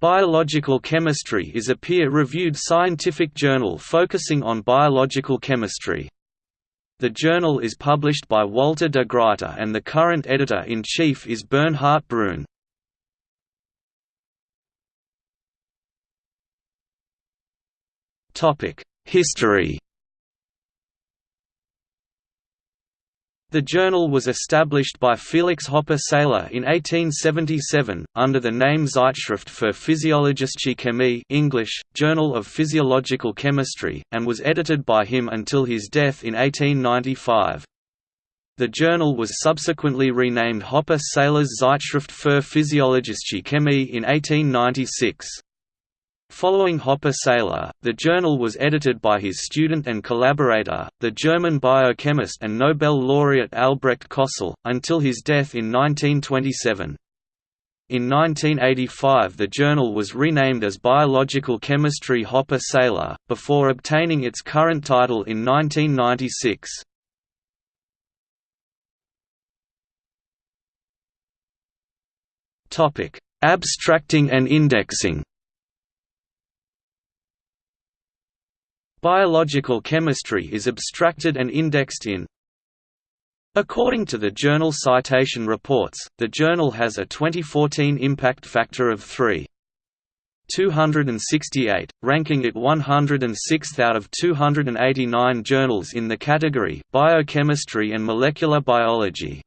Biological Chemistry is a peer-reviewed scientific journal focusing on biological chemistry. The journal is published by Walter de Gruyter and the current editor-in-chief is Bernhard Brüne. History The journal was established by Felix Hoppe Seyler in 1877, under the name Zeitschrift für Physiologische Chemie English, Journal of Physiological Chemistry, and was edited by him until his death in 1895. The journal was subsequently renamed Hoppe Seyler's Zeitschrift für Physiologische Chemie in 1896. Following Hoppe Seyler, the journal was edited by his student and collaborator, the German biochemist and Nobel laureate Albrecht Kossel, until his death in 1927. In 1985 the journal was renamed as Biological Chemistry Hoppe Seyler, before obtaining its current title in 1996. Abstracting and indexing Biological chemistry is abstracted and indexed in According to the journal Citation Reports, the journal has a 2014 impact factor of 3.268, ranking it 106th out of 289 journals in the category Biochemistry and Molecular Biology.